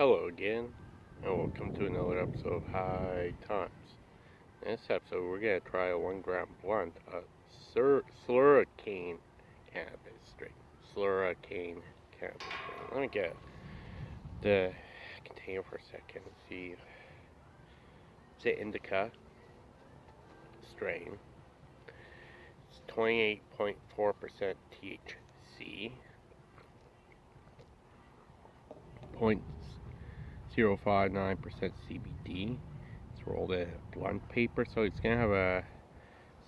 Hello again, and welcome to another episode of High Times. In this episode, we're going to try a 1 gram blunt of Slurricane cannabis strain. Slurricane cannabis. Let me get the container for a second see. It's an indica strain. It's 28.4% THC. Point 0.059% CBD. It's rolled in blunt paper, so it's gonna have a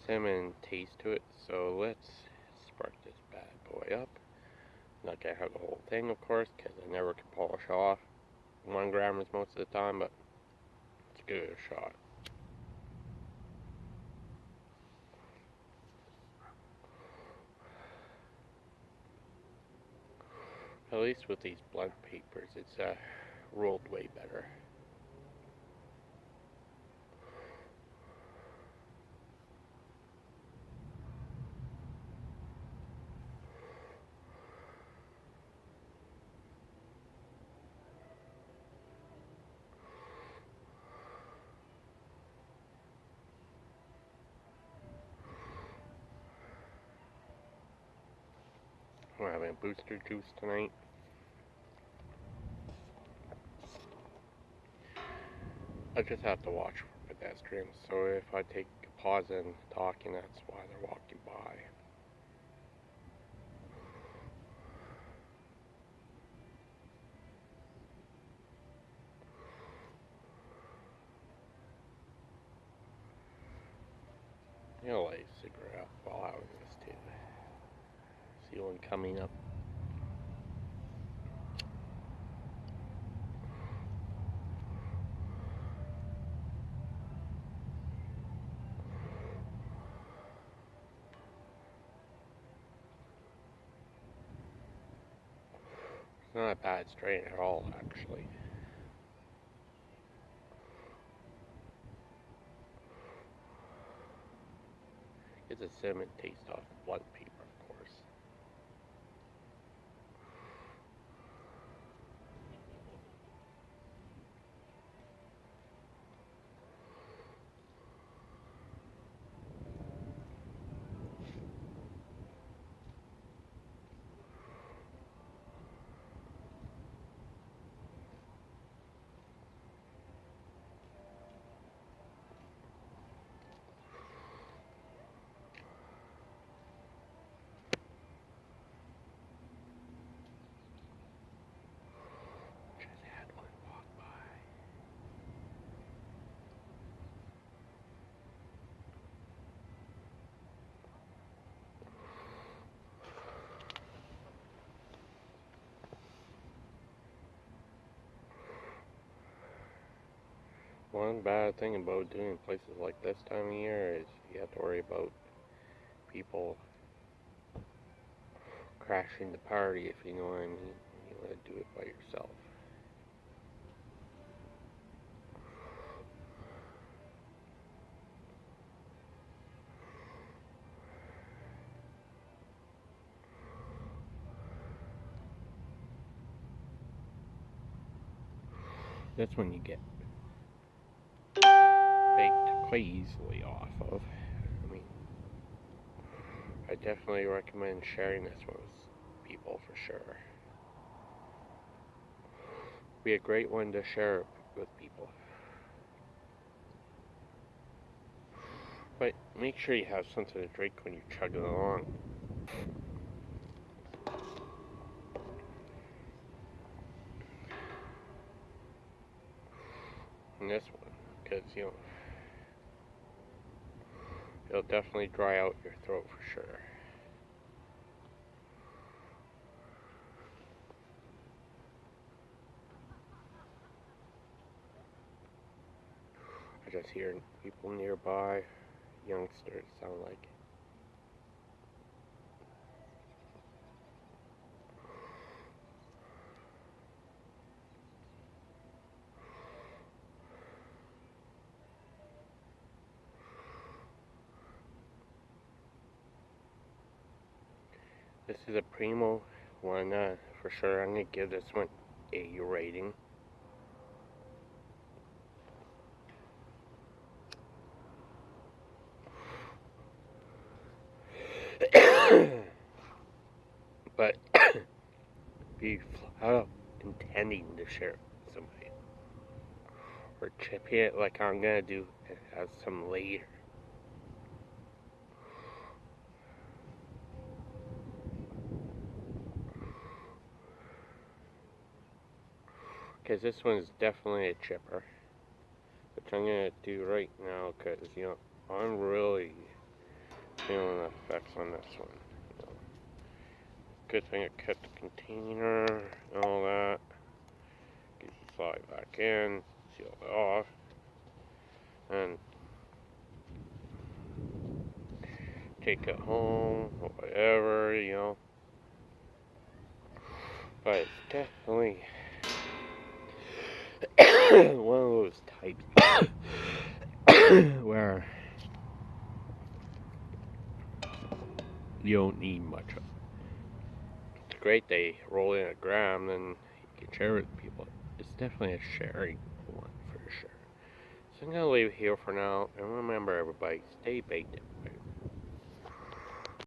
cinnamon taste to it. So let's spark this bad boy up. Not gonna have the whole thing, of course, because I never can polish off. One gram is most of the time, but let's give it a shot. At least with these blunt papers, it's uh, rolled way better. We're having booster juice tonight. I just have to watch for pedestrians, so if I take a pause in talking, that's why they're walking by. You know, light cigarette while this too. See one coming up. Not a bad strain at all, actually. It's a cinnamon taste off blunt paper, of course. Just had one walk by. One bad thing about doing places like this time of year is you have to worry about people crashing the party, if you know what I mean. You want to do it by yourself. That's when you get baked quite easily off of. I mean, I definitely recommend sharing this with people for sure. Be a great one to share with people. But make sure you have something to drink when you're chugging along. And this one, because you know, it'll definitely dry out your throat for sure. I just hear people nearby, youngsters sound like. This is a primo one uh, for sure. I'm going to give this one a rating. but be flat intending to share with somebody or chip it like I'm gonna do at some later. Because this one's definitely a chipper. Which I'm to do right now because, you know, I'm really feeling the effects on this one. You know. Good thing I cut the container and all that. Get the slide back in, seal it off, and take it home, whatever, you know. But it's definitely one of those types where you don't need much of it. It's great they roll in a gram, then you can share it with people. It's definitely a sharing one for sure. So I'm going to leave it here for now. And remember, everybody, stay baked.